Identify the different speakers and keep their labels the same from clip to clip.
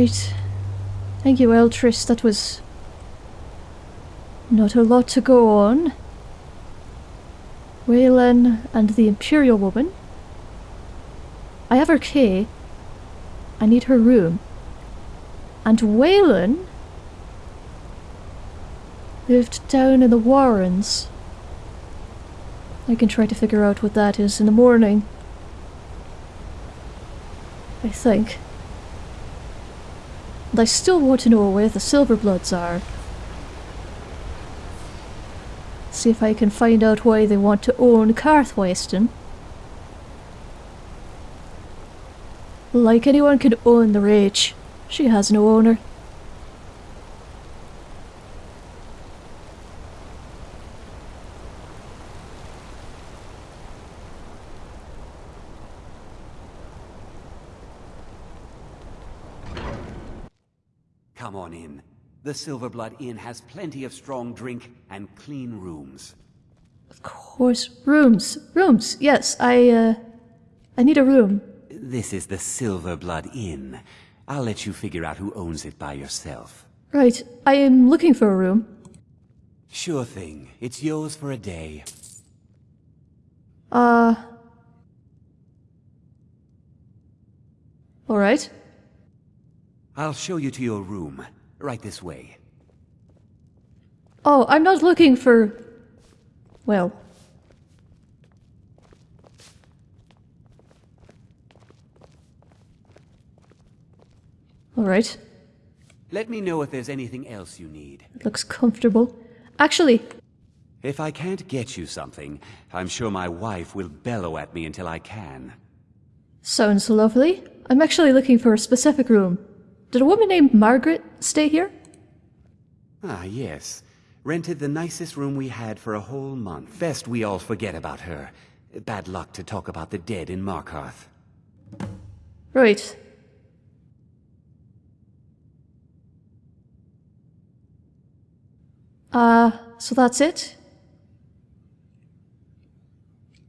Speaker 1: Right. Thank you, Eltrys. That was not a lot to go on. Weylin and the Imperial woman. I have her key. I need her room. And Weylin lived down in the Warrens. I can try to figure out what that is in the morning. I think. I still want to know where the Silverbloods are. See if I can find out why they want to own Karthwasten. Like anyone can own the Reach. She has no owner.
Speaker 2: Come on in. The Silverblood Inn has plenty of strong drink and clean rooms.
Speaker 1: Of course, rooms, rooms. Yes, I, uh, I need a room.
Speaker 2: This is the Silverblood Inn. I'll let you figure out who owns it by yourself.
Speaker 1: Right, I am looking for a room.
Speaker 2: Sure thing. It's yours for a day.
Speaker 1: Uh. Alright.
Speaker 2: I'll show you to your room. Right this way.
Speaker 1: Oh, I'm not looking for. Well. Alright.
Speaker 2: Let me know if there's anything else you need.
Speaker 1: It looks comfortable. Actually,
Speaker 2: If I can't get you something, I'm sure my wife will bellow at me until I can.
Speaker 1: sounds lovely. I'm actually looking for a specific room. Did a woman named Margret stay here?
Speaker 2: Ah, yes. Rented the nicest room we had for a whole month. Best we all forget about her. Bad luck to talk about the dead in Markarth.
Speaker 1: Right. Uh, so that's it?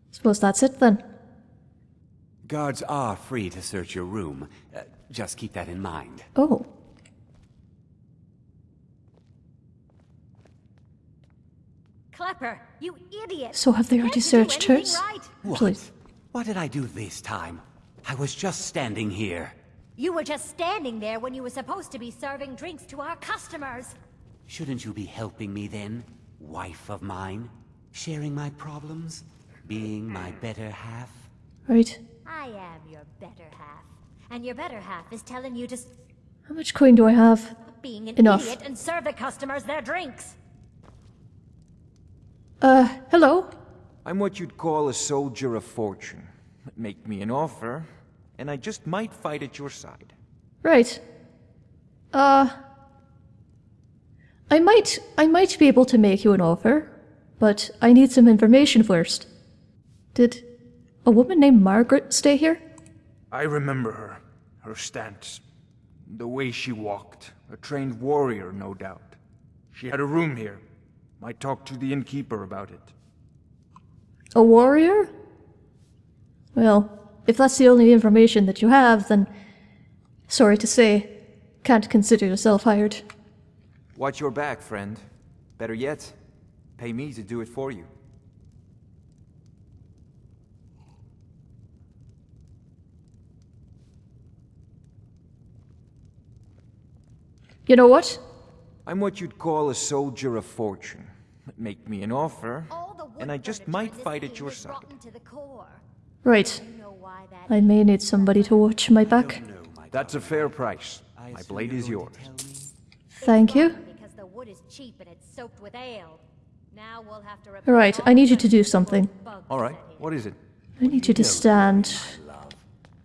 Speaker 1: Suppose that's it then.
Speaker 2: Guards are free to search your room. Just keep that in mind.
Speaker 1: Oh.
Speaker 3: Kleppr, you idiot!
Speaker 1: So have they already searched
Speaker 3: anything
Speaker 1: hers?
Speaker 3: Right.
Speaker 2: What?
Speaker 1: Please.
Speaker 2: What did I do this time? I was just standing here.
Speaker 3: You were just standing there when you were supposed to be serving drinks to our customers.
Speaker 2: Shouldn't you be helping me then, wife of mine? Sharing my problems? Being my better half?
Speaker 1: Right.
Speaker 3: I am your better half. And your better half is telling you to stop
Speaker 1: How much coin do I have?
Speaker 3: being an
Speaker 1: Enough.
Speaker 3: idiot and serve the customers their drinks.
Speaker 1: Uh, hello?
Speaker 4: I'm what you'd call a soldier of fortune. Make me an offer, and I just might fight at your side.
Speaker 1: Right. Uh. I might. I might be able to make you an offer, but I need some information first. Did a woman named Margret stay here?
Speaker 4: I remember her. Her stance. The way she walked. A trained warrior, no doubt. She had a room here. Might talk to the innkeeper about it.
Speaker 1: A warrior? Well, if that's the only information that you have, then. Sorry to say, can't consider yourself hired.
Speaker 4: Watch your back, friend. Better yet, pay me to do it for you.
Speaker 1: You know what?
Speaker 4: I'm what you'd call a soldier of fortune. Make me an offer,
Speaker 3: All the wood
Speaker 4: and I just might fight at your side.
Speaker 3: rotten to the core.
Speaker 1: Right.
Speaker 3: You know why that
Speaker 1: I may need somebody to watch my back.
Speaker 4: That's a fair price. My blade is yours.
Speaker 2: to tell me?
Speaker 1: Thank you.
Speaker 3: Because the wood is cheap and it's soaked with ale. Now we'll have to repair
Speaker 1: Alright, I need you to do something.
Speaker 3: Alright,
Speaker 4: what is it?
Speaker 1: I need you to stand.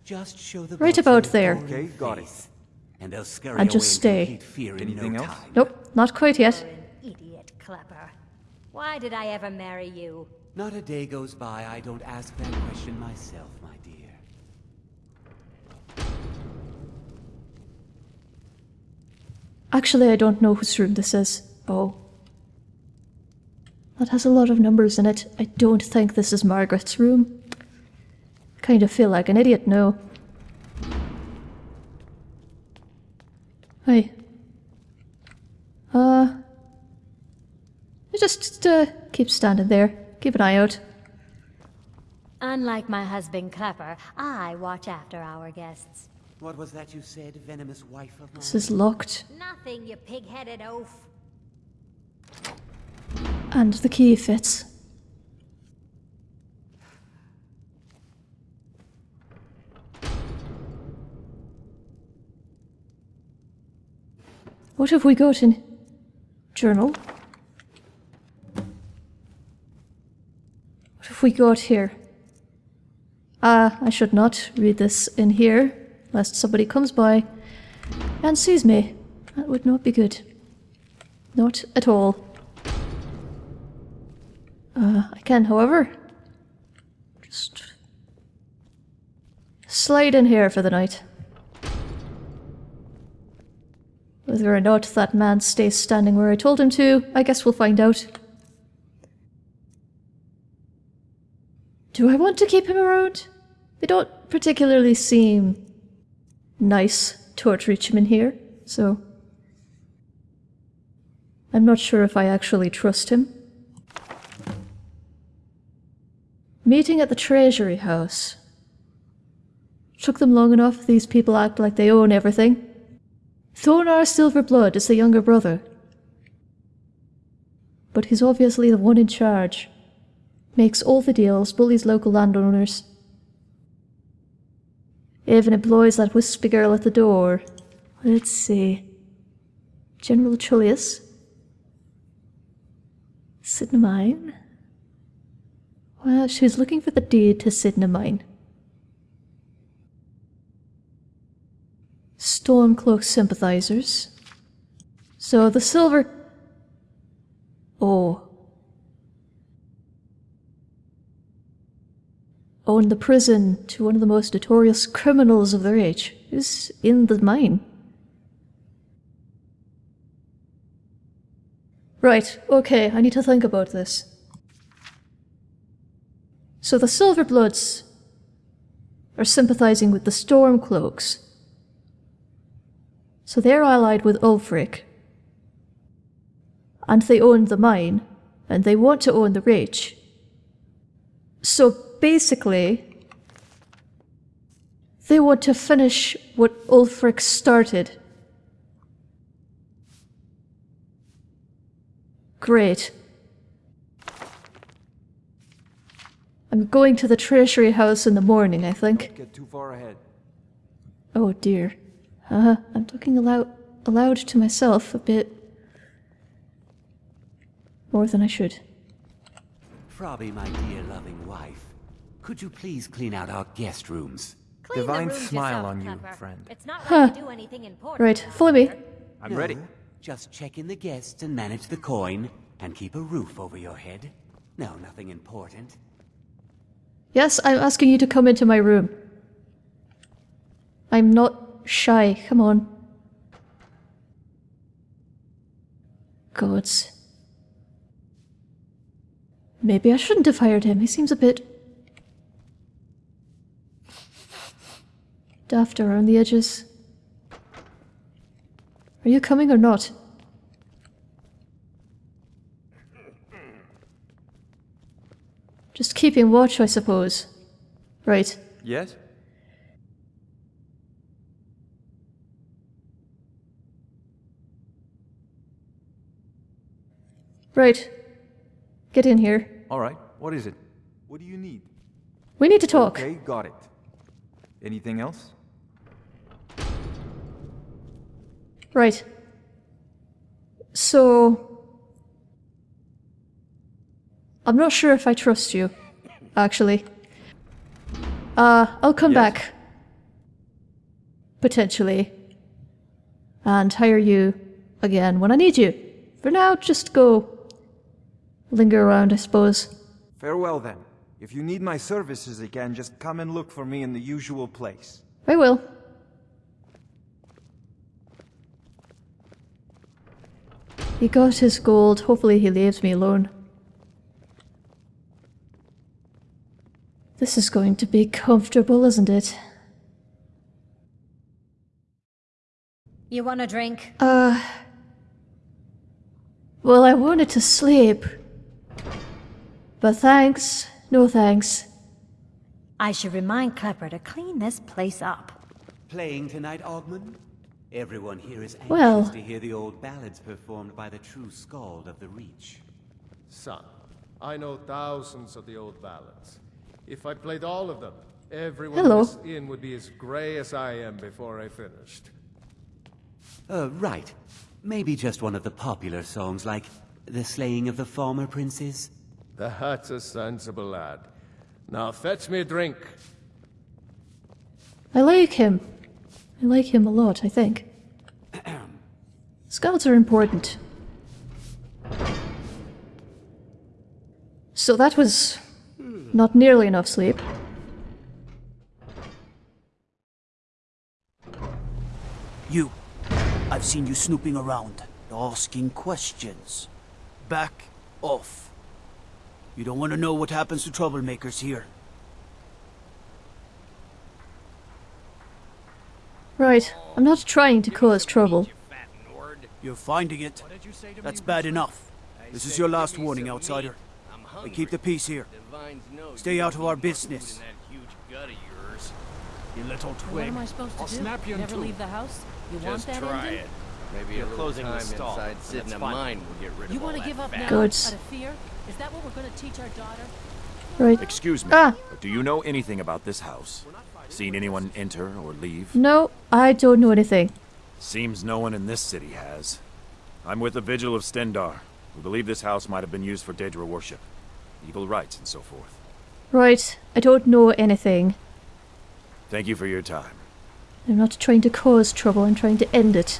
Speaker 2: Just show the
Speaker 1: Right about there.
Speaker 4: Okay, got it.
Speaker 2: Face, And they'll scurry
Speaker 1: And just
Speaker 2: away in
Speaker 1: stay.
Speaker 2: complete fear in
Speaker 4: Anything
Speaker 2: no
Speaker 4: else?
Speaker 2: time.
Speaker 1: Nope, not quite yet.
Speaker 3: You're an idiot, Kleppr. Why did I ever marry you?
Speaker 2: Not a day goes by I don't ask that question myself, my dear.
Speaker 1: Actually, I don't know whose room this is. Oh. That has a lot of numbers in it. I don't think this is Margret's room. Kind of feel like an idiot now. Hi. Uh. you Just uh, keep standing there. Keep an eye out.
Speaker 3: Unlike my husband Kleppr, I watch after our guests.
Speaker 2: What was that you said, venomous wife of mine?
Speaker 1: This is locked.
Speaker 3: Nothing, you pig-headed oaf.
Speaker 1: And the key fits. What have we got in journal? What have we got here? Ah, I should not read this in here, lest somebody comes by and sees me. That would not be good. Not at all. Uh, I can, however, just slide in here for the night. Whether or not that man stays standing where I told him to, I guess we'll find out. Do I want to keep him around? They don't particularly seem nice towards Richmond here, so I'm not sure if I actually trust him. Meeting at the Treasury House. Took them long enough, these people act like they own everything. Thonar Silverblood is the younger brother. But he's obviously the one in charge. Makes all the deals, bullies local landowners. Even employs that wispy girl at the door. Let's see. General Tullius. Cidhna Mine. Well, she's looking for the deed to Cidhna Mine. Stormcloak sympathizers. So the silver. Oh. oh Owned the prison to one of the most notorious criminals of their age, is in the mine. Right, okay, I need to think about this. So the Silverbloods are sympathizing with the Stormcloaks. So they're allied with Ulfric. And they own the mine, and they want to own the Reach. So basically, they want to finish what Ulfric started. Great. I'm going to the Treasury House in the morning, I think.
Speaker 4: Get too far ahead.
Speaker 1: Oh dear. Uh, huh. I'm talking aloud, aloud to myself a bit more than I should.
Speaker 2: Frabbi, my dear loving wife, could you please clean out our guest rooms?
Speaker 3: Clean
Speaker 4: Divine
Speaker 3: rooms
Speaker 4: smile
Speaker 3: yourself,
Speaker 4: on you,
Speaker 3: Kleppr.
Speaker 4: friend.
Speaker 3: It's not
Speaker 1: Huh.
Speaker 3: like you do anything important.
Speaker 1: Right,
Speaker 3: around
Speaker 1: follow me.
Speaker 4: I'm
Speaker 2: No,
Speaker 4: ready.
Speaker 2: Just check in the guests and manage the coin, and keep a roof over your head. No, nothing important.
Speaker 1: Yes, I'm asking you to come into my room. I'm not shy, come on. Gods. Maybe I shouldn't have hired him. He seems a bit. daft around the edges. Are you coming or not? Just keeping watch, I suppose. Right.
Speaker 4: Yes?
Speaker 1: Right. Get in here.
Speaker 4: All right. What is it? What do you need?
Speaker 1: We need to talk.
Speaker 4: Okay, got it. Anything else?
Speaker 1: Right. So. I'm not sure if I trust you, actually. Uh, I'll come
Speaker 4: Yes?
Speaker 1: back. Potentially. And hire you again when I need you. For now, just go. Linger around, I suppose.
Speaker 4: Farewell then. If you need my services again, just come and look for me in the usual place.
Speaker 1: I will. He got his gold. Hopefully, he leaves me alone. This is going to be comfortable, isn't it?
Speaker 3: You want a drink?
Speaker 1: Uh. Well, I wanted to sleep. But thanks. No thanks.
Speaker 3: I should remind Kleppr to clean this place up.
Speaker 2: Playing tonight, Ogmund? Everyone here is anxious
Speaker 1: Well-
Speaker 2: to hear the old ballads performed by the true Skald of the Reach.
Speaker 5: Son, I know thousands of the old ballads. If I played all of them, everyone
Speaker 1: Hello.
Speaker 5: in this inn would be as gray as I am before I finished.
Speaker 2: Uh, right. Maybe just one of the popular songs like The Slaying of the Former Princes?
Speaker 5: That's a sensible lad. Now fetch me a drink.
Speaker 1: I like him. I like him a lot, I think. Scouts are important. So that was not nearly enough sleep.
Speaker 6: You. I've seen you snooping around, asking questions. Back off. You don't want to know what happens to troublemakers here.
Speaker 1: Right, I'm not trying to cause trouble.
Speaker 6: You're finding it. That's bad enough. This is your last warning, outsider. And keep the peace here. Stay out of our business. You little twig.
Speaker 7: What
Speaker 6: twig.
Speaker 7: am I supposed to do?
Speaker 8: snap you in
Speaker 7: Never
Speaker 8: two.
Speaker 7: leave the house? You want
Speaker 8: Just
Speaker 7: that
Speaker 8: try
Speaker 7: ending?
Speaker 8: it. Maybe a little
Speaker 9: closing the
Speaker 8: time
Speaker 9: stall.
Speaker 8: inside sitting
Speaker 9: That's
Speaker 8: mine will get rid of
Speaker 7: You
Speaker 8: all
Speaker 7: want to give up now?
Speaker 1: Good.
Speaker 7: Out of fear? Is that what we're going to teach our daughter?
Speaker 1: Right.
Speaker 9: Excuse me.
Speaker 1: Ah.
Speaker 9: Do you know anything about this house? Seen anyone enter or leave?
Speaker 1: No, I don't know anything.
Speaker 9: Seems no one in this city has. I'm with the Vigil of Stendarr. We believe this house might have been used for Daedra worship, evil rites, and so forth.
Speaker 1: Right, I don't know anything.
Speaker 9: Thank you for your time.
Speaker 1: I'm not trying to cause trouble, I'm trying to end it.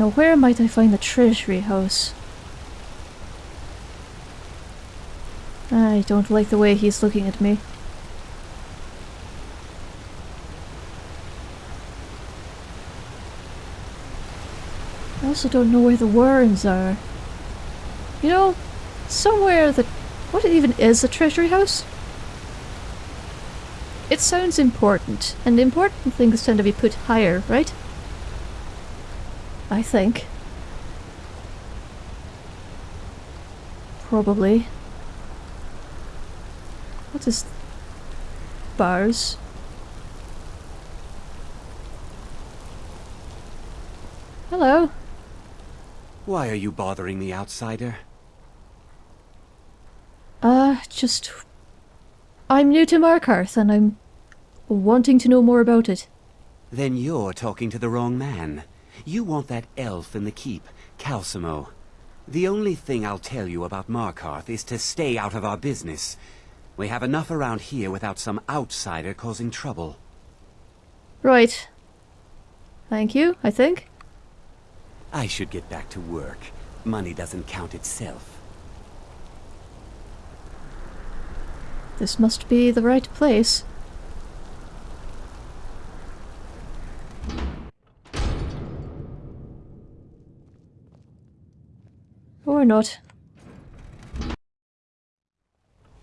Speaker 1: Now, where might I find the treasury house? I don't like the way he's looking at me. I also don't know where the warrens are. You know, somewhere that. What even is a treasury house? It sounds important, and important things tend to be put higher, right? I think. Probably. What is. Bars? Hello.
Speaker 2: Why are you bothering me, outsider?
Speaker 1: Uh, just. I'm new to Markarth and I'm wanting to know more about it.
Speaker 2: Then you're talking to the wrong man. You want that elf in the keep, Calcelmo. The only thing I'll tell you about Markarth is to stay out of our business. We have enough around here without some outsider causing trouble.
Speaker 1: Right. Thank you, I think.
Speaker 2: I should get back to work. Money doesn't count itself.
Speaker 1: This must be the right place. Or not.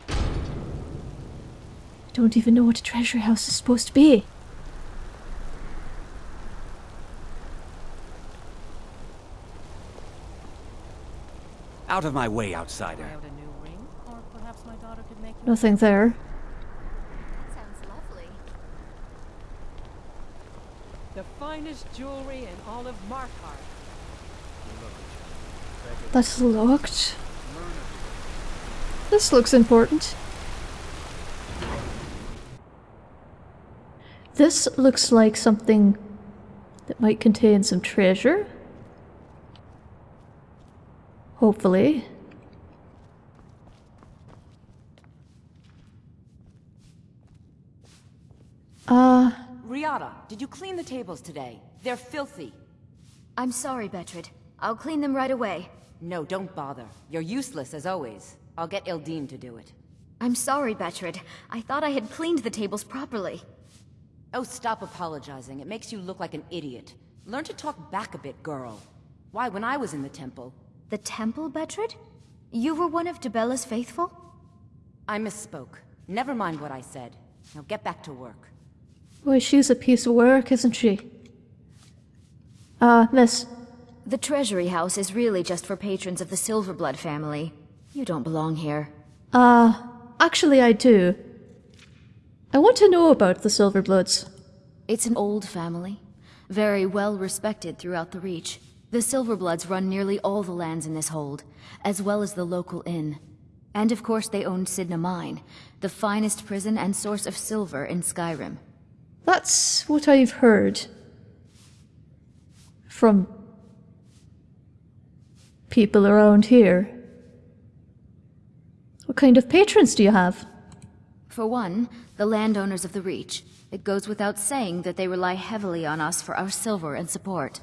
Speaker 1: I don't even know what a treasure house is supposed to be.
Speaker 2: Out of my way, outsider.
Speaker 7: Try out a new ring? Or perhaps my daughter could make you
Speaker 1: Nothing there.
Speaker 7: The finest jewelry in all of Markarth.
Speaker 1: That's locked. This looks important. This looks like something that might contain some treasure. Hopefully. Uh,
Speaker 10: Rhiada, did you clean the tables today? They're filthy.
Speaker 3: I'm sorry, Betrid. I'll clean them right away.
Speaker 10: No, don't bother. You're useless as always. I'll get Ildeen to do it.
Speaker 3: I'm sorry, Betrid. I thought I had cleaned the tables properly.
Speaker 10: Oh, stop apologizing. It makes you look like an idiot. Learn to talk back a bit, girl. Why, when I was in the temple...
Speaker 3: The temple, Betrid? You were one of Dibella's faithful?
Speaker 10: I misspoke. Never mind what I said. Now get back to work.
Speaker 1: Boy, she's a piece of work, isn't she? Uh, miss.
Speaker 8: The Treasury House is really just for patrons of the Silverblood family. You don't belong here.
Speaker 1: Uh, actually I do. I want to know about the Silverbloods.
Speaker 8: It's an old family, very well respected throughout the Reach. The Silverbloods run nearly all the lands in this hold, as well as the local inn. And of course they own Cidhna Mine, the finest prison and source of silver in Skyrim.
Speaker 1: That's what I've heard. From people around here. What kind of patrons do you have?
Speaker 8: For one, the landowners of the Reach. It goes without saying that they rely heavily on us for our silver and support.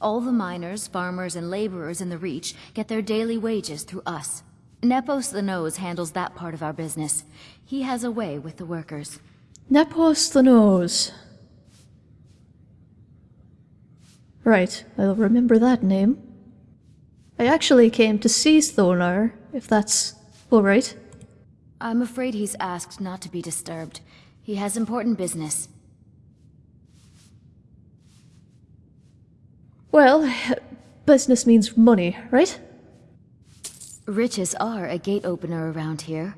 Speaker 8: All the miners, farmers, and laborers in the Reach get their daily wages through us. Nepos the Nose handles that part of our business. He has a way with the workers.
Speaker 1: Nepos the Nose. Right, I'll remember that name. I actually came to see Thonar, if that's alright.
Speaker 8: I'm afraid he's asked not to be disturbed. He has important business.
Speaker 1: Well, business means money, right?
Speaker 8: Riches are a gate opener around here.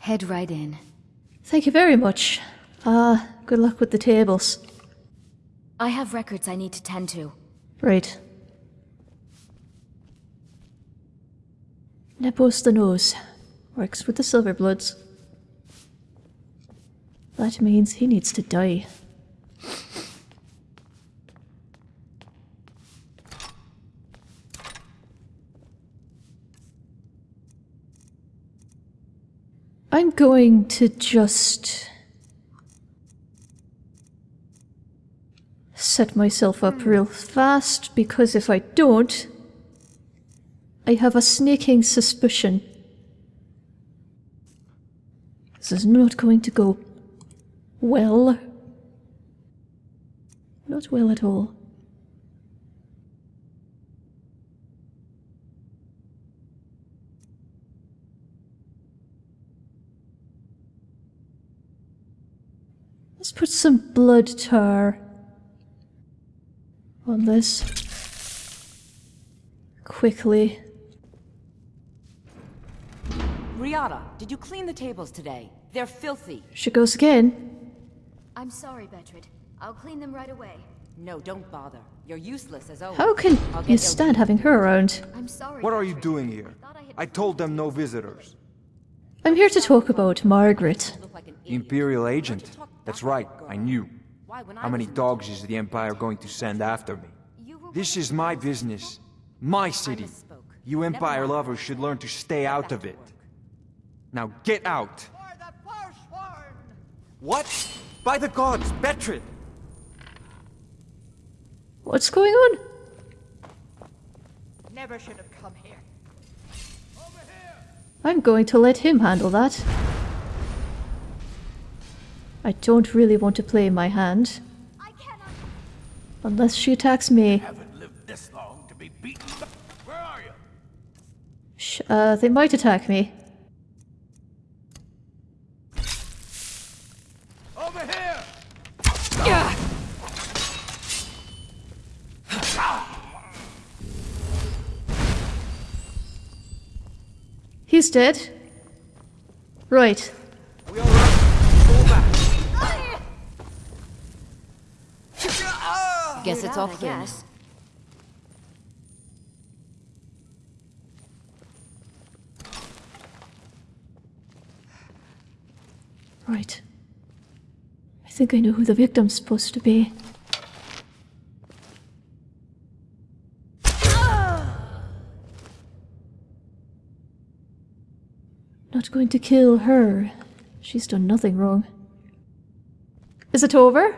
Speaker 8: Head right in.
Speaker 1: Thank you very much. Uh, good luck with the tables.
Speaker 8: I have records I need to tend to.
Speaker 1: Right. Nepos the Nose. Works with the Silverbloods. That means he needs to die. I'm going to just set myself up real fast because if I don't, I have a sneaking suspicion. This is not going to go well. Not well at all. Let's put some blood tar on this. Quickly.
Speaker 10: Rhiada, did you clean the tables today? They're filthy.
Speaker 1: She goes again.
Speaker 8: I'm sorry, Betrid. I'll clean them right away.
Speaker 10: No, don't bother. You're useless as always.
Speaker 1: How can
Speaker 10: I'll
Speaker 1: you
Speaker 10: Il-
Speaker 1: stand having her around?
Speaker 8: I'm sorry.
Speaker 4: What are you doing here? I told them no visitors.
Speaker 1: I'm here to talk about Margret.
Speaker 10: Look like an
Speaker 4: The. Imperial agent. That's right. I knew.
Speaker 10: Why, when I
Speaker 4: How many dogs is the Empire going to send after me? This is my business. My city. You Empire lovers should learn to stay out of it. Now get out! What? By the gods, Betrid!
Speaker 1: What's going on?
Speaker 7: Never should have come here.
Speaker 1: I'm going to let him handle that. I don't really want to play my hand.
Speaker 3: I cannot.
Speaker 1: Unless she attacks me.
Speaker 6: Haven't lived this long to be beaten. Where are you?
Speaker 1: Sh uh, they might attack me. He's dead. Right.
Speaker 4: We all right?
Speaker 10: Guess it's all
Speaker 8: Out,
Speaker 10: clear.
Speaker 1: Right. I think I know who the victim's supposed to be. Going to kill her. She's done nothing wrong. Is it over?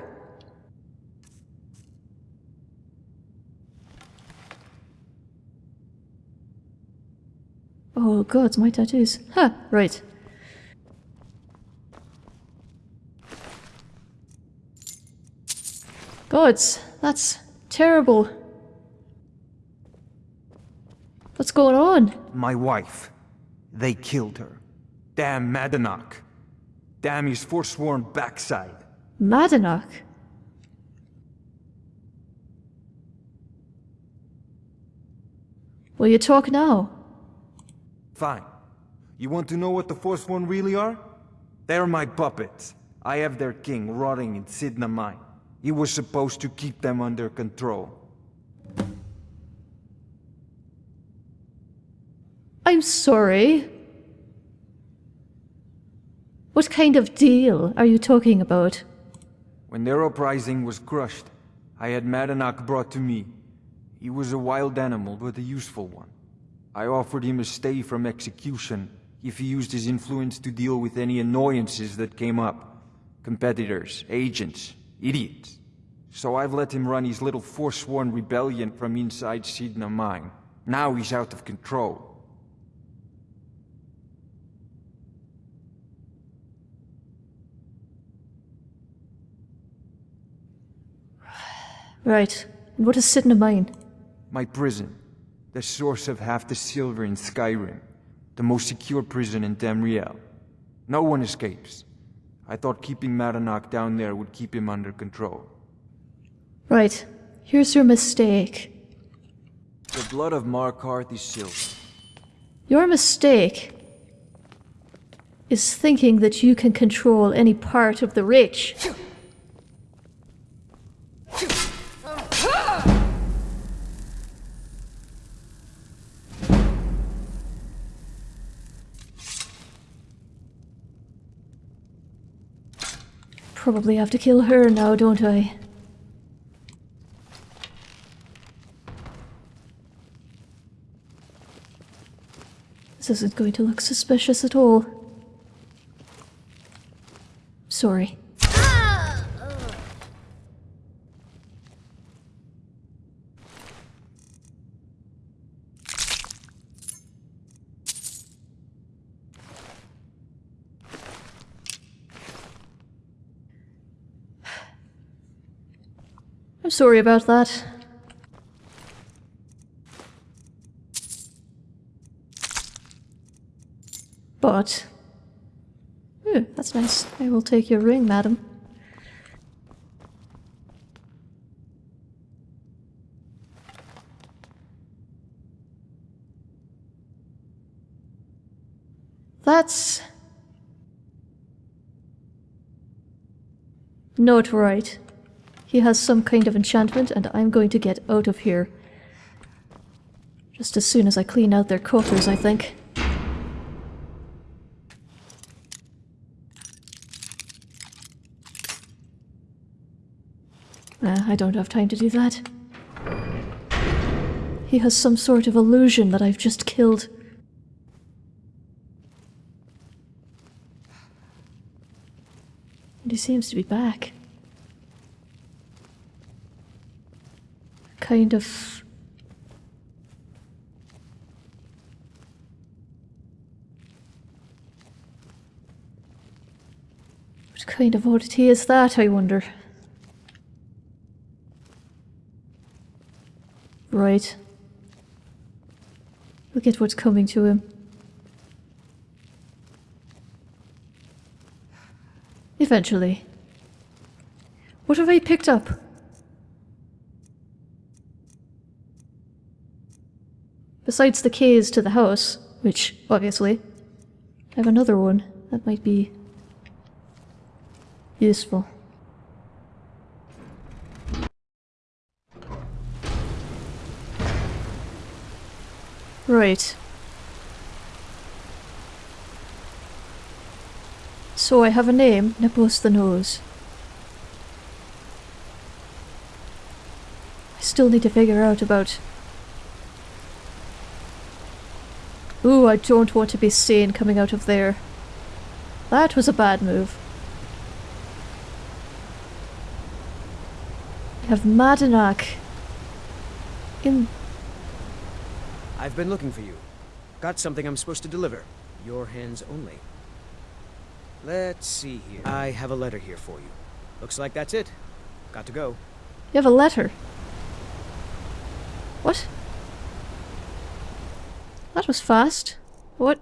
Speaker 1: Oh god, my tattoos. Huh, right. Gods, that's terrible. What's going on?
Speaker 4: My wife. They killed her. Damn Madanach. Damn his forsworn backside.
Speaker 1: Madanach? Will you talk now?
Speaker 4: Fine. You want to know what the Forsworn really are? They're my puppets. I have their king rotting in Cidhna Mine. He was supposed to keep them under control.
Speaker 1: I'm sorry. What kind of deal are you talking about?
Speaker 4: When their uprising was crushed, I had Madanach brought to me. He was a wild animal, but a useful one. I offered him a stay from execution if he used his influence to deal with any annoyances that came up. Competitors, agents, idiots. So I've let him run his little forsworn rebellion from inside Cidhna Mine. Now he's out of control.
Speaker 1: Right. And what is Cidhna Mine?
Speaker 4: My prison. The source of half the silver in Skyrim. The most secure prison in Tamriel. No one escapes. I thought keeping Madanach down there would keep him under control.
Speaker 1: Right. Here's your mistake.
Speaker 4: The blood of Markarth is silver.
Speaker 1: Your mistake is thinking that you can control any part of the Reach. Probably have to kill her now, don't I? This isn't going to look suspicious at all. Sorry. Sorry about that. But... Ooh, that's nice. I will take your ring, madam. That's... Not right. He has some kind of enchantment and I'm going to get out of here. Just as soon as I clean out their quarters, I think. Uh, I don't have time to do that. He has some sort of illusion that I've just killed. And he seems to be back. Kind of... What kind of oddity is that, I wonder? Right. Look at what's coming to him. Eventually. What have I picked up? Besides the keys to the house, which, obviously, I have another one that might be useful. Right. So I have a name, Nepos the Nose. I still need to figure out about... Ooh, I don't want to be seen coming out of there. That was a bad move. I have Madanach in
Speaker 11: I've been looking for you. Got something I'm supposed to deliver. Your hands only. Let's see here. I have a letter here for you. Looks like that's it. Got to go.
Speaker 1: You have a letter. What? That was fast. What?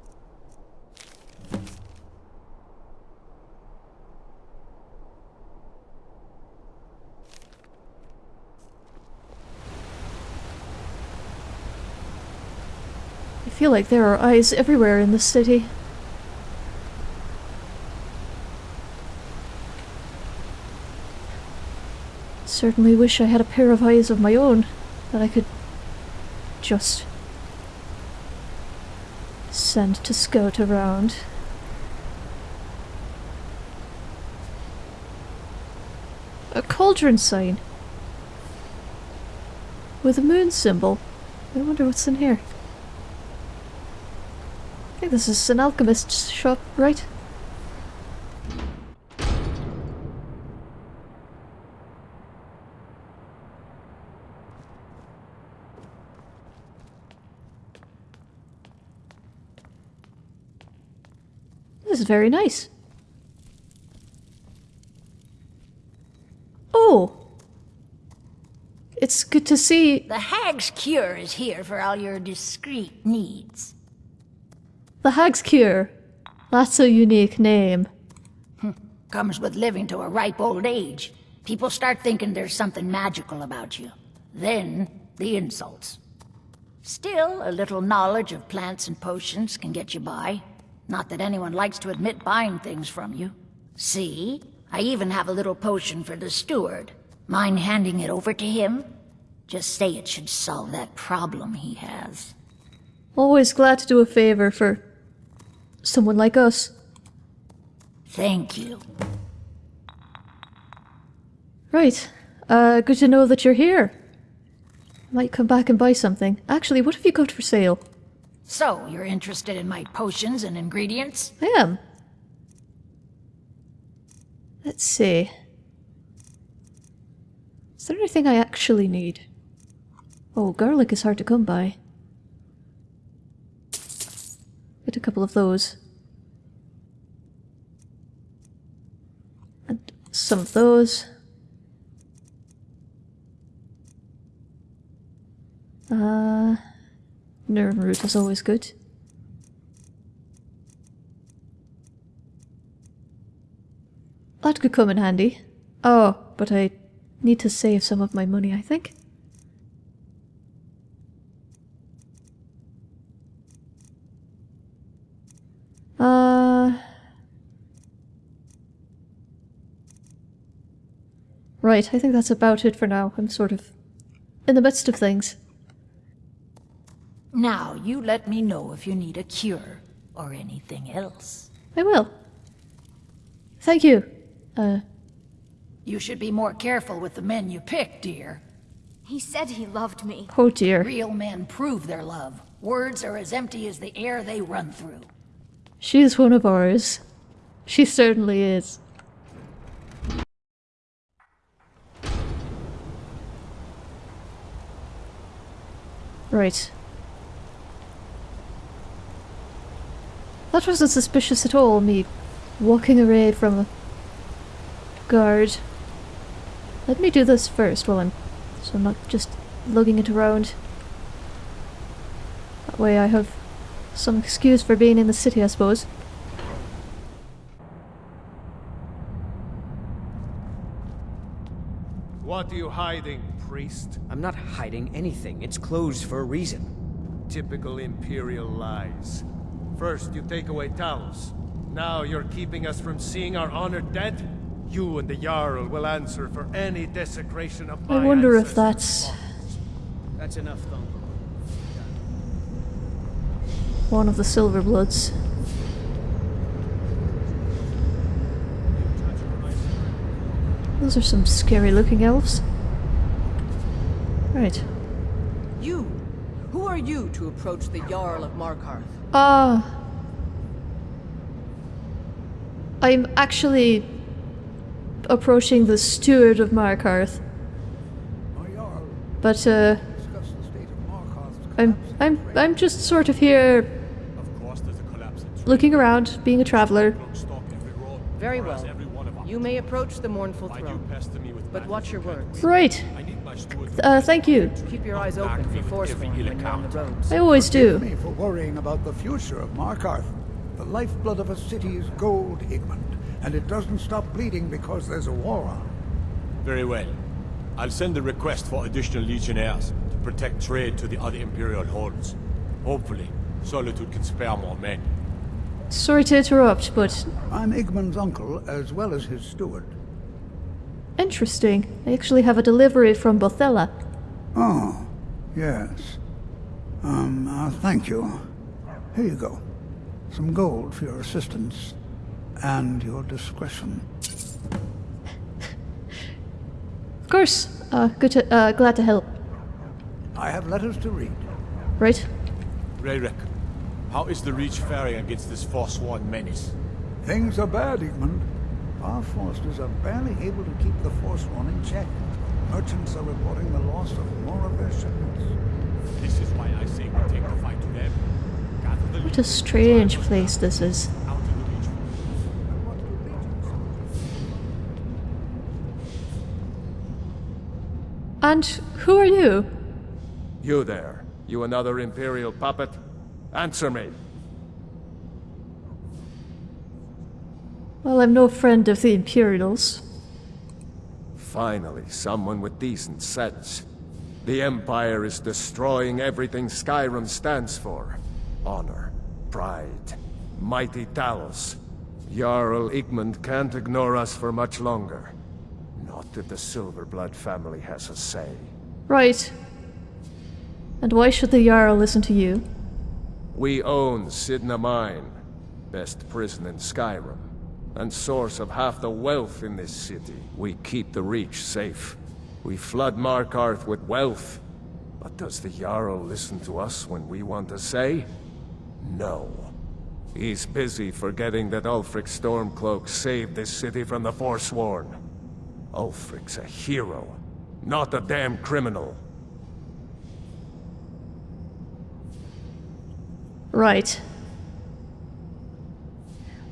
Speaker 1: I feel like there are eyes everywhere in this city. Certainly wish I had a pair of eyes of my own that I could just to skirt around. A cauldron sign with a moon symbol. I wonder what's in here. I think this is an alchemist's shop, right? Is very nice. Oh! It's good to see
Speaker 12: The Hag's Cure is here for all your discreet needs.
Speaker 1: the Hag's Cure. That's a unique name. Hmm.
Speaker 12: Comes with living to a ripe old age. People start thinking there's something magical about you. Then, the insults. Still, a little knowledge of plants and potions can get you by. Not that anyone likes to admit buying things from you. See? I even have a little potion for the steward. Mind handing it over to him? Just say it should solve that problem he has.
Speaker 1: Always glad to do a favor for someone like us.
Speaker 12: Thank you.
Speaker 1: Right. Uh, good to know that you're here. Might come back and buy something. Actually, what have you got for sale?
Speaker 12: So, you're interested in my potions and ingredients?
Speaker 1: I am. Let's see. Is there anything I actually need? Oh, garlic is hard to come by. Get a couple of those. And some of those. Uh, Nirnroot is always good. That could come in handy. Oh, but I need to save some of my money, I think. Uh... Right, I think that's about it for now. I'm sort of in the midst of things.
Speaker 12: Now, you let me know if you need a cure or anything else.
Speaker 1: I will. Thank you. Uh,
Speaker 12: You should be more careful with the men you pick, dear.
Speaker 8: He said he loved me.
Speaker 1: oh dear.
Speaker 12: Real men prove their love. Words are as empty as the air they run through.
Speaker 1: She is one of ours. She certainly is. Right. That wasn't suspicious at all, me walking away from a guard. Let me do this first while I'm... so I'm not just lugging it around. That way I have some excuse for being in the city, I suppose.
Speaker 5: What are you hiding, priest?
Speaker 11: I'm not hiding anything. It's closed for a reason.
Speaker 5: Typical Imperial lies. First, you take away Talos. Now you're keeping us from seeing our honored dead? You and the Jarl will answer for any desecration of my
Speaker 1: I wonder if
Speaker 5: ancestors'
Speaker 1: that's
Speaker 5: bonds.
Speaker 11: That's enough, Thumb.
Speaker 1: one of the Silver Bloods. Those are some scary looking elves. Right.
Speaker 13: You! Who are you to approach the Jarl of Markarth?
Speaker 1: Ah. I'm actually approaching the steward of Markarth. But uh I'm I'm I'm just sort of here looking around, being a traveler.
Speaker 13: Very well. You may approach the mournful throne, but watch your words.
Speaker 1: Right. Uh thank you.
Speaker 13: Keep your eyes open for Forsworn when you're on the roads.
Speaker 1: I always do.
Speaker 14: me for worrying about the future of Markarth. The lifeblood of a city is gold, Igmund, and it doesn't stop bleeding because there's a war on.
Speaker 15: Very well. I'll send a request for additional legionnaires to protect trade to the other Imperial holds. Hopefully, Solitude can spare more men.
Speaker 1: Sorry to interrupt, but
Speaker 14: I'm Igmund's uncle, as well as his steward.
Speaker 1: Interesting. I actually have a delivery from Bothela.
Speaker 14: Oh, yes. Um, uh, thank you. Here you go. Some gold for your assistance and your discretion.
Speaker 1: Of course. Uh, good to, uh, glad to help.
Speaker 14: I have letters to read.
Speaker 1: Right?
Speaker 15: Raerek, how is the Reach faring against this Forsworn menace?
Speaker 14: Things are bad, Igmund. Our forces are barely able to keep the Forsworn in check. Merchants are reporting the loss of more of their shipments.
Speaker 15: This is why I say we take the fight to them. The
Speaker 1: What a strange place this is.
Speaker 15: out to the Reach.
Speaker 1: And who are you?
Speaker 5: You there. You another Imperial puppet? Answer me.
Speaker 1: Well, I'm no friend of the Imperials.
Speaker 5: Finally, someone with decent sense. The Empire is destroying everything Skyrim stands for. Honor, pride, mighty Talos. Jarl Igmund can't ignore us for much longer. Not if the Silverblood family has a say.
Speaker 1: Right. And why should the Jarl listen to you?
Speaker 5: We own Cidhna Mine, best prison in Skyrim, and source of half the wealth in this city. We keep the Reach safe. We flood Markarth with wealth. But does the Jarl listen to us when we want to say? No. He's busy forgetting that Ulfric Stormcloak saved this city from the Forsworn. Ulfric's a hero, not a damn criminal.
Speaker 1: Right.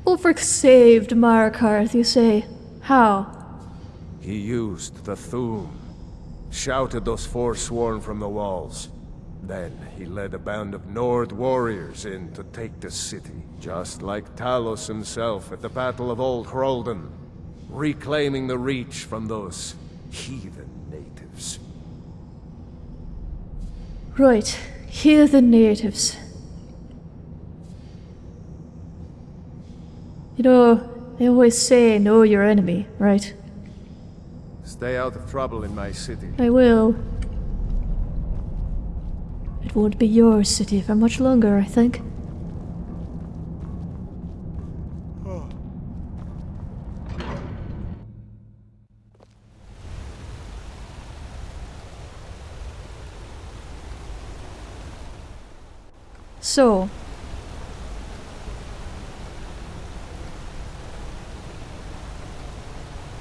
Speaker 1: Ulfric saved Markarth, you say. How?
Speaker 5: He used the Thu'um, shouted those Forsworn from the walls. Then he led a band of Nord warriors in to take the city, just like Talos himself at the Battle of Old Hroldan, reclaiming the Reach from those heathen natives.
Speaker 1: Right. Here the natives. You know, they always say know your enemy, right?
Speaker 5: Stay out of trouble in my city.
Speaker 1: I will. It won't be your city for much longer, I think. So.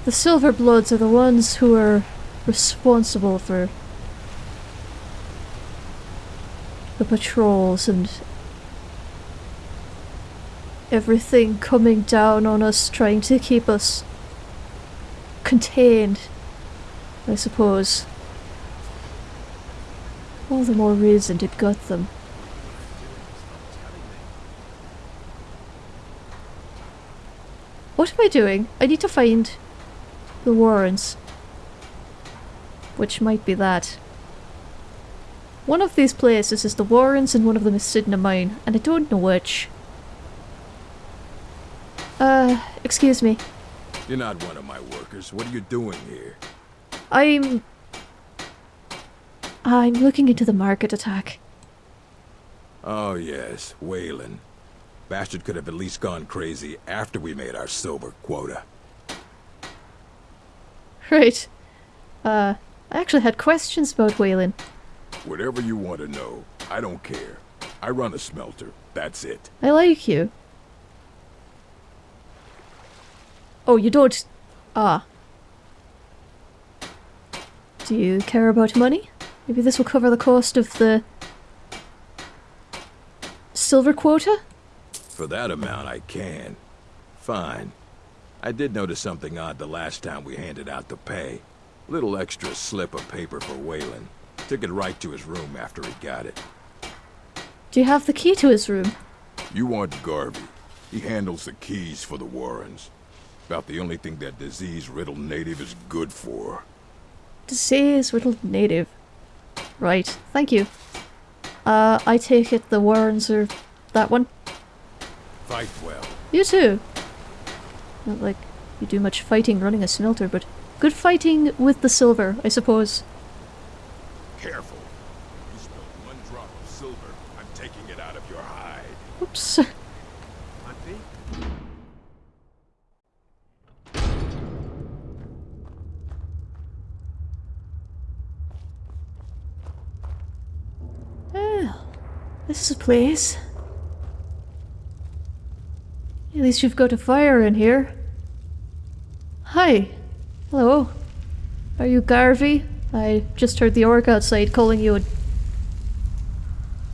Speaker 1: The Silverbloods are the ones who are responsible for the patrols and everything coming down on us, trying to keep us contained, I suppose. All the more reason to gut them. What am I doing? I need to find the Warrens. Which might be that. One of these places is the Warrens and one of them is Cidhna Mine, and I don't know which. Uh, excuse me.
Speaker 15: You're not one of my workers. What are you doing here?
Speaker 1: I'm... I'm looking into the market attack.
Speaker 15: Oh, yes, Weylin. Bastard could have at least gone crazy after we made our silver quota.
Speaker 1: Right. Uh, I actually had questions about Weylin.
Speaker 15: Whatever you want to know, I don't care. I run a smelter. That's it.
Speaker 1: I like you. Oh, you don't... Ah. Do you care about money? Maybe this will cover the cost of the... Silver quota?
Speaker 15: For that amount, I can. Fine. I did notice something odd the last time we handed out the pay. Little extra slip of paper for Weylin. Took it right to his room after he got it.
Speaker 1: Do you have the key to his room?
Speaker 15: You want Garvey. He handles the keys for the Warrens. About the only thing that disease-riddled native is good for.
Speaker 1: Disease riddled native. Right, thank you. Uh, I take it the Warrens are that one?
Speaker 15: Fight well.
Speaker 1: You too. Not like you do much fighting running a smelter, but good fighting with the silver, I suppose.
Speaker 15: Careful. You spilled one drop of silver, I'm taking it out of your hide.
Speaker 1: Oops. Well, this is a place. At least you've got a fire in here. Hi. Hello. Are you Garvey? I just heard the orc outside calling you a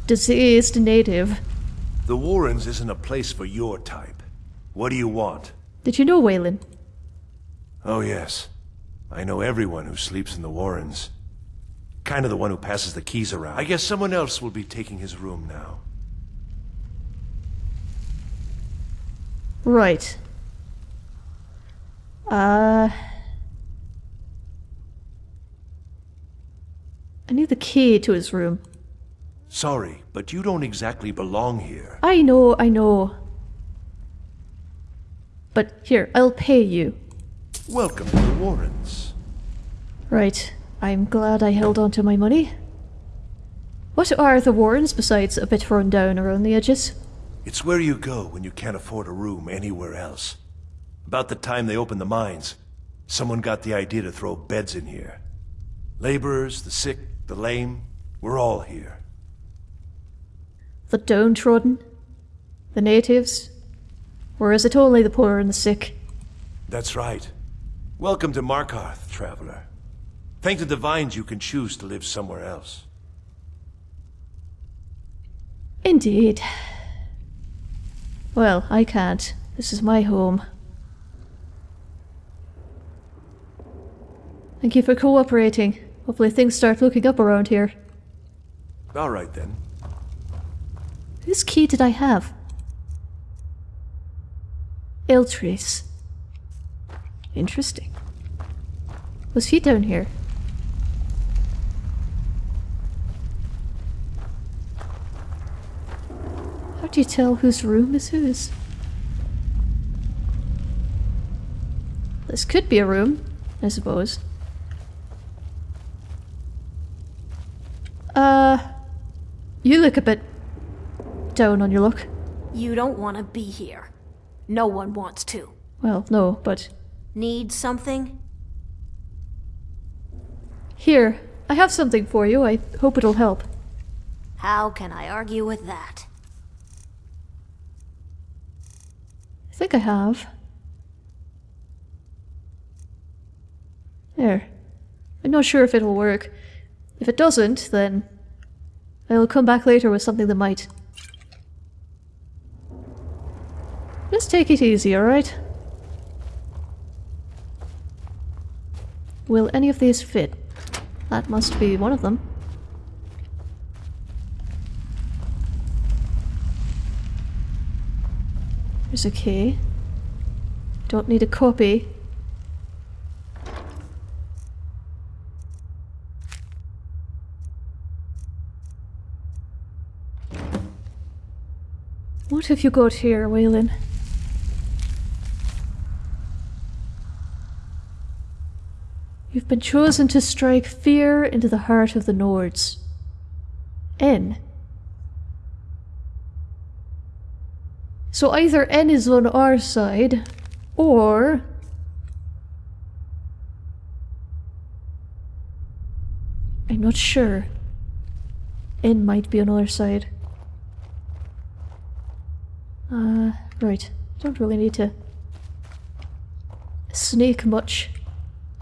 Speaker 1: diseased native.
Speaker 16: The Warrens isn't a place for your type. What do you want?
Speaker 1: Did you know Weylin?
Speaker 16: Oh yes. I know everyone who sleeps in the Warrens. Kind of the one who passes the keys around. I guess someone else will be taking his room now.
Speaker 1: Right. Uh... I need the key to his room.
Speaker 16: Sorry, but you don't exactly belong here.
Speaker 1: I know, I know. But here, I'll pay you.
Speaker 16: Welcome to the Warrens.
Speaker 1: Right. I'm glad I held on to my money. What are the Warrens besides a bit run down around the edges?
Speaker 16: It's where you go when you can't afford a room anywhere else. About the time they opened the mines, someone got the idea to throw beds in here. Laborers, the sick, the lame, we're all here.
Speaker 1: The downtrodden? The natives? Or is it only the poor and the sick?
Speaker 16: That's right. Welcome to Markarth, traveler. Thank the Divines you can choose to live somewhere else.
Speaker 1: Indeed. Well, I can't. This is my home. Thank you for cooperating. Hopefully things start looking up around here.
Speaker 16: All right then.
Speaker 1: Whose key did I have? Eltrys. Interesting. Was he down here? Do you tell whose room is whose? This could be a room, I suppose. Uh, you look a bit down on your luck.
Speaker 17: You don't want to be here. No one wants to.
Speaker 1: Well, no, but
Speaker 17: Need something?
Speaker 1: here, I have something for you. I hope it'll help.
Speaker 17: How can I argue with that?
Speaker 1: I think I have. There. I'm not sure if it'll work. If it doesn't, then I'll come back later with something that might. Just take it easy, alright? Will any of these fit? That must be one of them. A key. Don't need a copy. What have you got here, Weylin? You've been chosen to strike fear into the heart of the Nords. N. So either N is on our side, or... I'm not sure. N might be on our side. Uh, right. Don't really need to sneak much.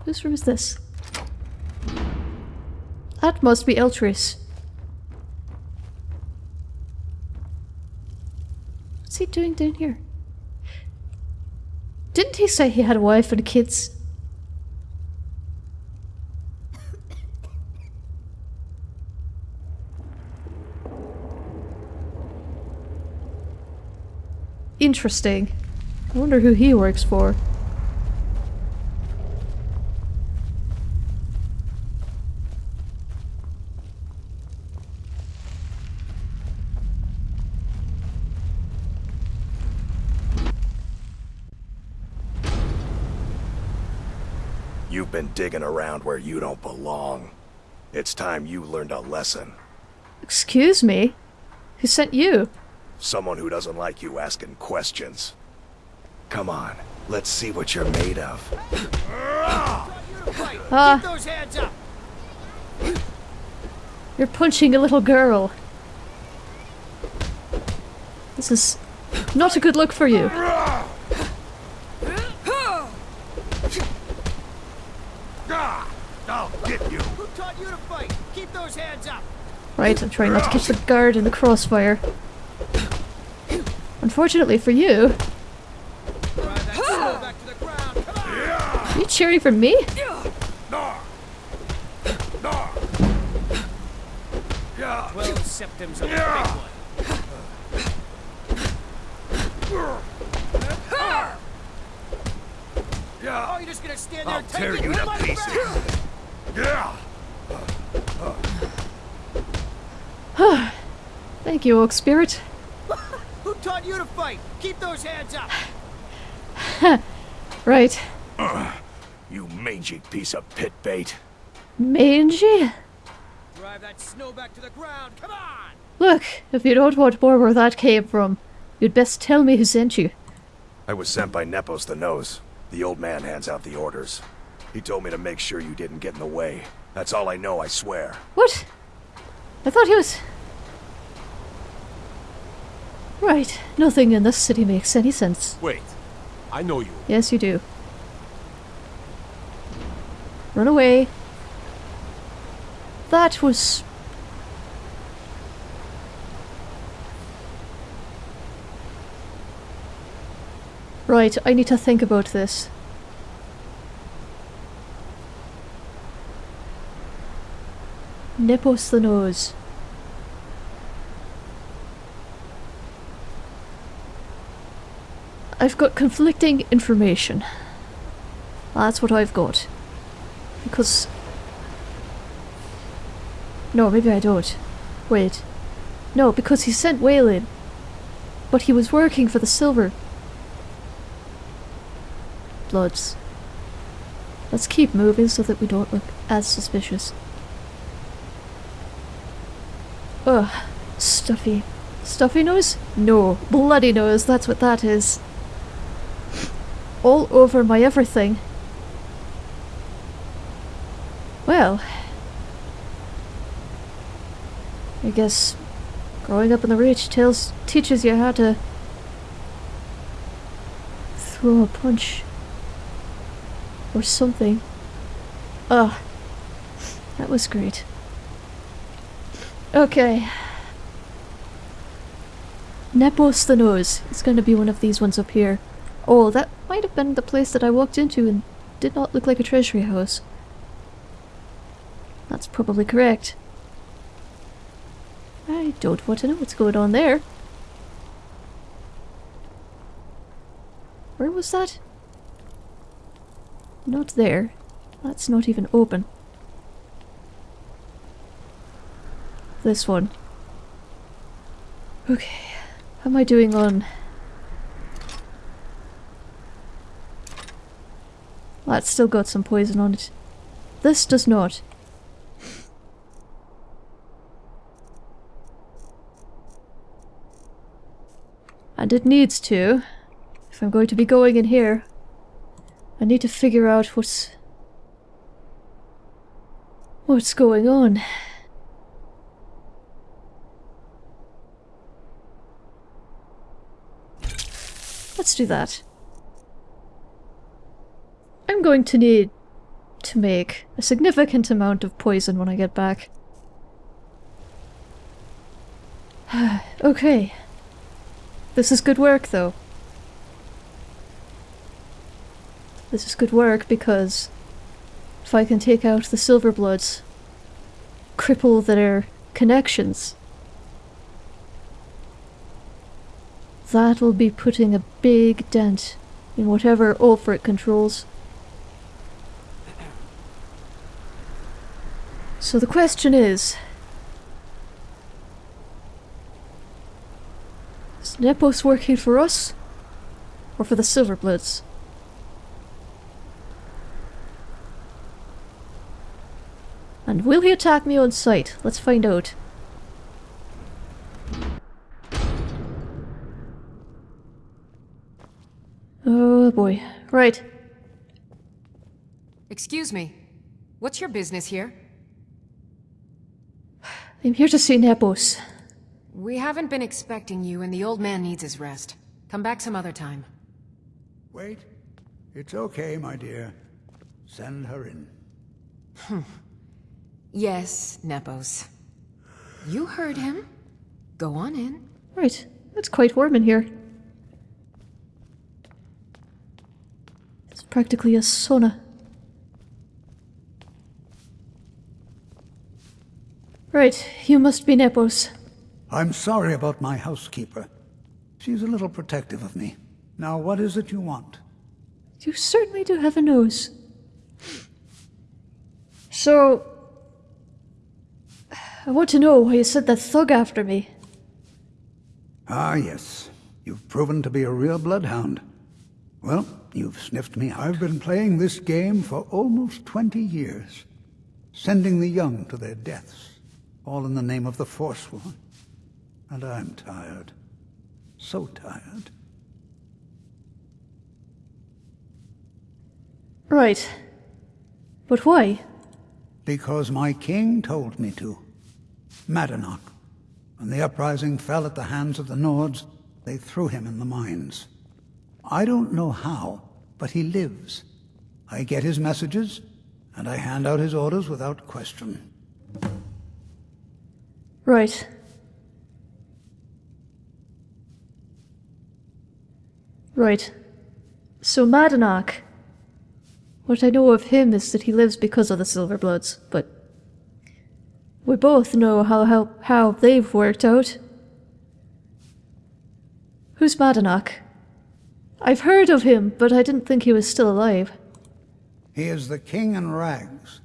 Speaker 1: Whose room is this? That must be Eltrys. He doing down here? Didn't he say he had a wife and kids? Interesting. I wonder who he works for.
Speaker 18: Been digging around where you don't belong. It's time you learned a lesson.
Speaker 1: Excuse me? Who sent you?
Speaker 18: Someone who doesn't like you asking questions. Come on, let's see what you're made of.
Speaker 1: Ah.
Speaker 19: Keep those hands up!
Speaker 1: You're punching a little girl. This is not a good look for you. Right, I'm trying not to catch the guard in the crossfire. Unfortunately for you, are you cheering for me?
Speaker 19: Twelve septims of a big one. Oh, you're just gonna stand there
Speaker 18: I'll
Speaker 19: and take
Speaker 18: tear
Speaker 19: it?
Speaker 18: you to
Speaker 19: My
Speaker 18: pieces.
Speaker 19: friend!
Speaker 18: Yeah.
Speaker 1: Thank you, Oak Spirit.
Speaker 19: Who taught you to fight? Keep those hands up!
Speaker 1: right.
Speaker 18: You mangy piece of pit bait.
Speaker 1: Mangy?
Speaker 19: Drive that snow back to the ground, come on!
Speaker 1: Look, if you don't want more where that came from, you'd best tell me who sent you.
Speaker 18: I was sent by Nepos the Nose. The old man hands out the orders. He told me to make sure you didn't get in the way. That's all I know, I swear.
Speaker 1: What? I thought he was... Right, nothing in this city makes any sense.
Speaker 20: Wait, I know you.
Speaker 1: Yes, you do. Run away. That was... Right, I need to think about this. Nepos the nose. I've got conflicting information. That's what I've got. Because... No, maybe I don't. Wait. No, because he sent Weylin. But he was working for the Silver... Bloods. Let's keep moving so that we don't look as suspicious. Ugh. Stuffy. Stuffy nose? No. Bloody nose, that's what that is. All over my everything. Well. I guess growing up in the Reach tells teaches you how to throw a punch or something. Ugh. That was great. Okay. Nepos the Nose. It's going to be one of these ones up here. Oh, that might have been the place that I walked into and did not look like a treasury house. That's probably correct. I don't want to know what's going on there. Where was that? Not there. That's not even open. This one. Okay. How am I doing on... That's still got some poison on it. This does not. And it needs to. If I'm going to be going in here, I need to figure out what's... What's going on? Let's do that. I'm going to need to make a significant amount of poison when I get back. okay. This is good work, though. This is good work because if I can take out the Silverbloods, cripple their connections, that will be putting a big dent in whatever Ulfric controls. So the question is... Is Nepos working for us? Or for the Silverbloods? And will he attack me on sight? Let's find out. Oh boy. Right.
Speaker 21: Excuse me. What's your business here?
Speaker 1: I'm here to see Nepos.
Speaker 21: We haven't been expecting you, and the old man needs his rest. Come back some other time.
Speaker 14: Wait. It's okay, my dear. Send her in. Hmm.
Speaker 21: yes, Nepos. You heard him. Go on in.
Speaker 1: Right. It's quite warm in here. It's practically a sauna. Right, you must be Nepos.
Speaker 14: I'm sorry about my housekeeper. She's a little protective of me. Now, what is it you want?
Speaker 1: You certainly do have a nose. So... I want to know why you sent that thug after me.
Speaker 14: Ah, yes. You've proven to be a real bloodhound. Well, you've sniffed me. I've been playing this game for almost 20 years. Sending the young to their deaths. All in the name of the Forsworn. And I'm tired. So tired.
Speaker 1: Right. But why?
Speaker 14: Because my king told me to. Madanach. When the uprising fell at the hands of the Nords, they threw him in the mines. I don't know how, but he lives. I get his messages, and I hand out his orders without question.
Speaker 1: Right. Right. So Madanach. What I know of him is that he lives because of the Silverbloods, but we both know how how, how they've worked out. Who's Madanach? I've heard of him, but I didn't think he was still alive.
Speaker 14: He is the king in rags,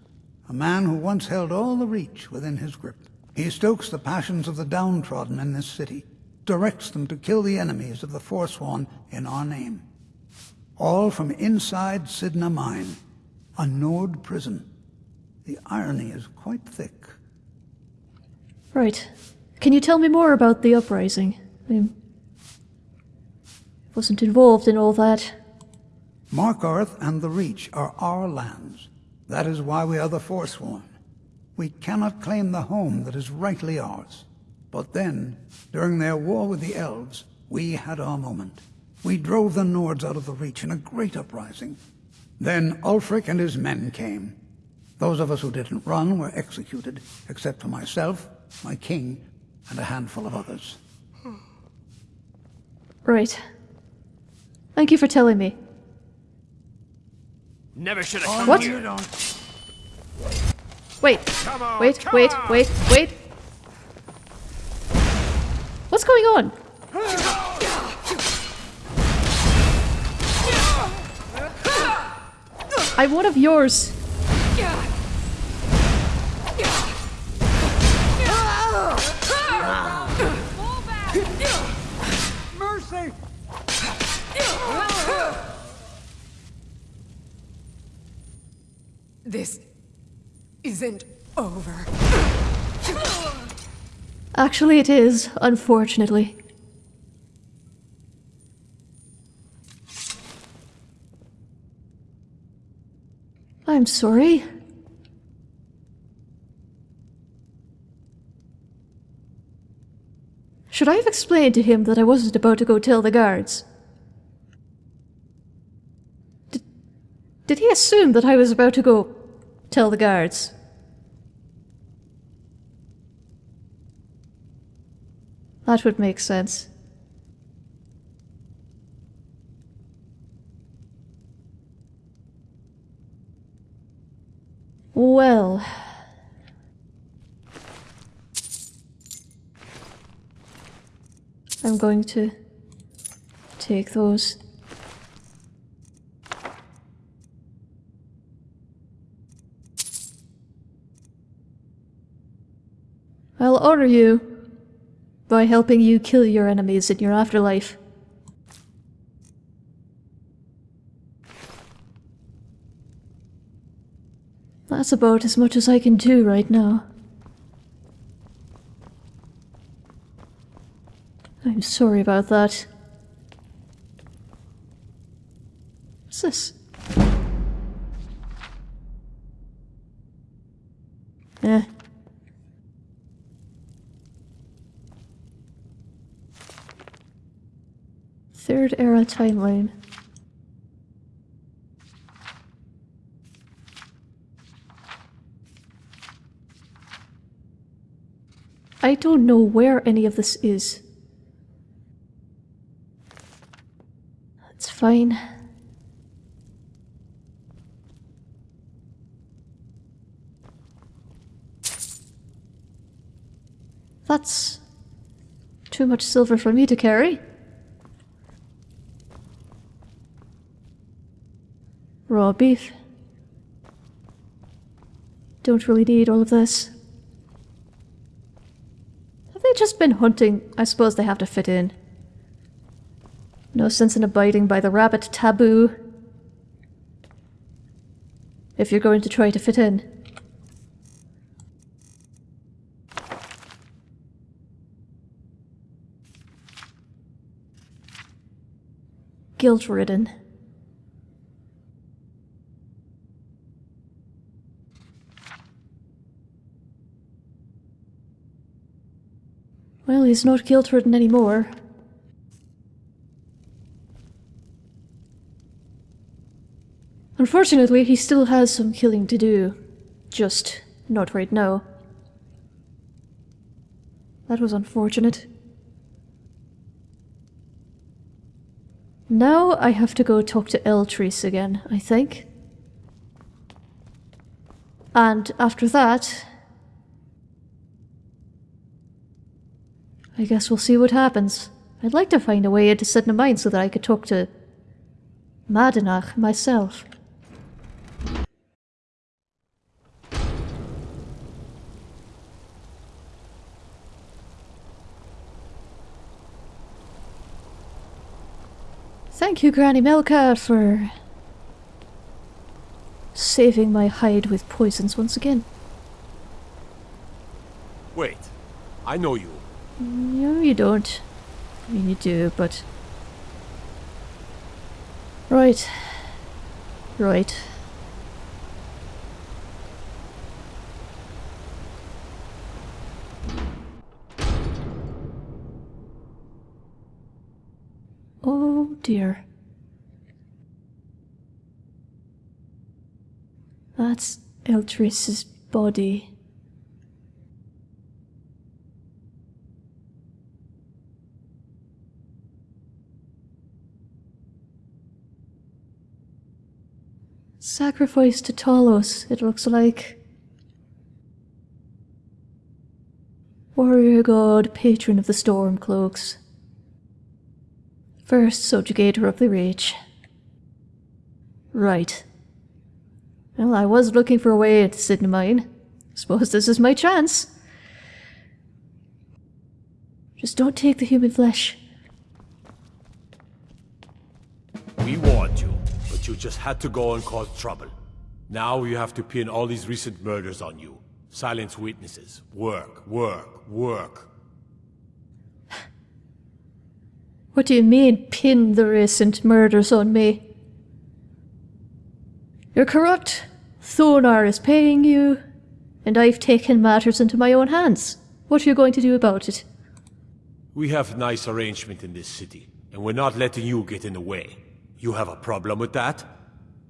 Speaker 14: a man who once held all the Reach within his grip. He stokes the passions of the downtrodden in this city, directs them to kill the enemies of the Forsworn in our name. All from inside Cidhna Mine, a Nord prison. The irony is quite thick.
Speaker 1: Right. Can you tell me more about the uprising? I wasn't involved in all that.
Speaker 14: Markarth and the Reach are our lands. That is why we are the Forsworn. We cannot claim the home that is rightly ours. But then, during their war with the Elves, we had our moment. We drove the Nords out of the Reach in a great uprising. Then Ulfric and his men came. Those of us who didn't run were executed, except for myself, my king, and a handful of others.
Speaker 1: Right. Thank you for telling me.
Speaker 5: Never should have
Speaker 14: Oh,
Speaker 5: come
Speaker 1: What?
Speaker 5: here.
Speaker 1: Wait,
Speaker 5: on,
Speaker 1: wait, wait,
Speaker 5: on.
Speaker 1: wait, wait. What's going on? I'm one of yours.
Speaker 14: Mercy!
Speaker 21: This isn't over.
Speaker 1: Actually, it is, unfortunately. I'm sorry. Should I have explained to him that I wasn't about to go tell the guards? Did, did he assume that I was about to go tell the guards? That would make sense. Well. I'm going to take those. I'll honor you by helping you kill your enemies in your afterlife. That's about as much as I can do right now. I'm sorry about that. What's this? Era timeline. I don't know where any of this is. That's fine. That's too much silver for me to carry. Raw beef. Don't really need all of this. Have they just been hunting? I suppose they have to fit in. No sense in abiding by the rabbit taboo. If you're going to try to fit in. Guilt-ridden. Well, he's not guilt-ridden anymore. Unfortunately, he still has some killing to do. Just not right now. That was unfortunate. Now I have to go talk to Eltrys again, I think. And after that... I guess we'll see what happens. I'd like to find a way into Cidhna Mine so that I could talk to Madanach myself. Thank you, Granny Melka, for saving my hide with poisons once again.
Speaker 5: Wait, I know you.
Speaker 1: No, you don't. I mean, you do, but... Right. Right. Oh dear. That's Eltrys's body. Sacrifice to Talos, it looks like. Warrior god, patron of the Stormcloaks. First subjugator of the Reach. Right. Well, I was looking for a way into Cidhna Mine. Suppose this is my chance. Just don't take the human flesh.
Speaker 20: You just had to go and cause trouble. Now you have to pin all these recent murders on you. Silence witnesses. Work, work, work.
Speaker 1: What do you mean, pin the recent murders on me? You're corrupt. Thonar is paying you. And I've taken matters into my own hands. What are you going to do about it?
Speaker 20: We have nice arrangement in this city, and we're not letting you get in the way. You have a problem with that?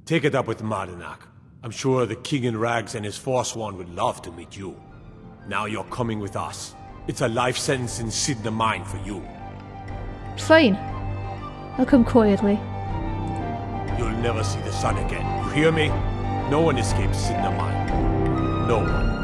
Speaker 20: Take it up with Madanach. I'm sure the King in Rags and his Forsworn would love to meet you. Now you're coming with us. It's a life sentence in Cidhna Mine for you.
Speaker 1: Fine. I'll come quietly.
Speaker 20: You'll never see the sun again. You hear me? No one escapes Cidhna Mine. No one.